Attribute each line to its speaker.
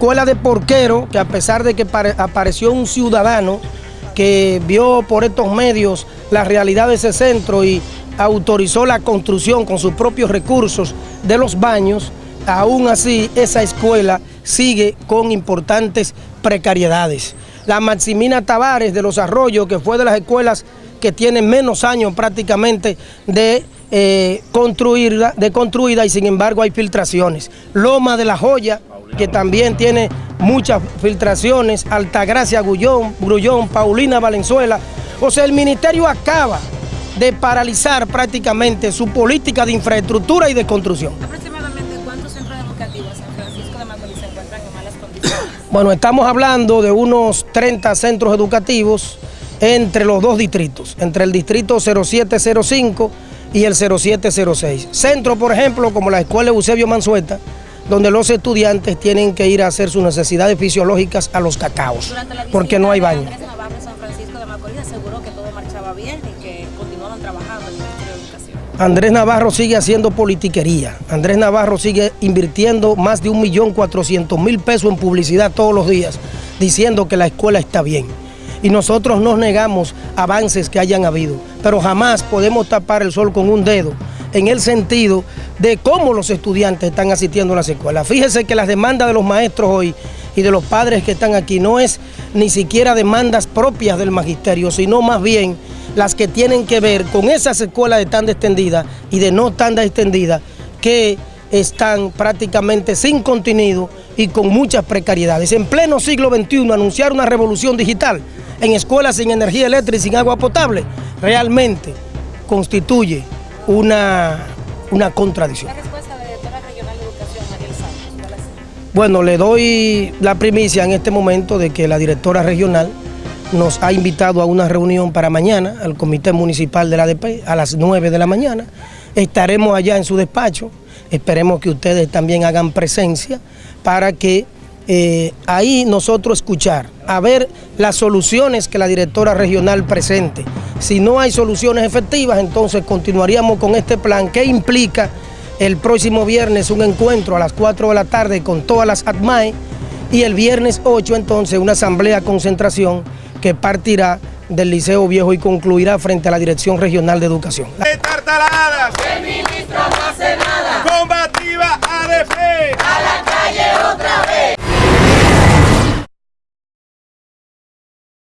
Speaker 1: escuela de Porquero, que a pesar de que apareció un ciudadano que vio por estos medios la realidad de ese centro y autorizó la construcción con sus propios recursos de los baños, aún así esa escuela sigue con importantes precariedades. La Maximina Tavares de Los Arroyos, que fue de las escuelas que tienen menos años prácticamente de, eh, de construida y sin embargo hay filtraciones. Loma de la Joya, que también tiene muchas filtraciones, Altagracia Gullón, Grullón, Paulina Valenzuela. O sea, el ministerio acaba de paralizar prácticamente su política de infraestructura y de construcción.
Speaker 2: ¿Aproximadamente cuántos centros educativos San Francisco de Macorís se encuentran en malas condiciones?
Speaker 1: Bueno, estamos hablando de unos 30 centros educativos entre los dos distritos, entre el distrito 0705 y el 0706. Centro, por ejemplo, como la Escuela Eusebio Mansueta, donde los estudiantes tienen que ir a hacer sus necesidades fisiológicas a los cacaos, porque no hay baño.
Speaker 2: Andrés Navarro San Francisco de Macorís aseguró que todo marchaba bien y que continuaban trabajando en el Ministerio de Educación.
Speaker 1: Andrés Navarro sigue haciendo politiquería. Andrés Navarro sigue invirtiendo más de 1.400.000 pesos en publicidad todos los días, diciendo que la escuela está bien. Y nosotros nos negamos avances que hayan habido, pero jamás podemos tapar el sol con un dedo en el sentido de cómo los estudiantes están asistiendo a las escuelas. Fíjese que las demandas de los maestros hoy y de los padres que están aquí no es ni siquiera demandas propias del magisterio, sino más bien las que tienen que ver con esas escuelas de tanda extendida y de no tanda extendida que están prácticamente sin contenido y con muchas precariedades. En pleno siglo XXI anunciar una revolución digital en escuelas sin energía eléctrica y sin agua potable realmente constituye una, una contradicción.
Speaker 2: ¿La respuesta de la directora regional de educación, Mariel Santos?
Speaker 1: Bueno, le doy la primicia en este momento de que la directora regional nos ha invitado a una reunión para mañana al Comité Municipal de la ADP a las 9 de la mañana. Estaremos allá en su despacho, esperemos que ustedes también hagan presencia para que eh, ahí nosotros escuchar, a ver las soluciones que la directora regional presente. Si no hay soluciones efectivas, entonces continuaríamos con este plan que implica el próximo viernes un encuentro a las 4 de la tarde con todas las ATMAE y el viernes 8 entonces una asamblea concentración que partirá del Liceo Viejo y concluirá frente a la Dirección Regional de Educación.
Speaker 3: Tartaladas.
Speaker 4: El ministro no hace nada.
Speaker 3: Combativa ADP.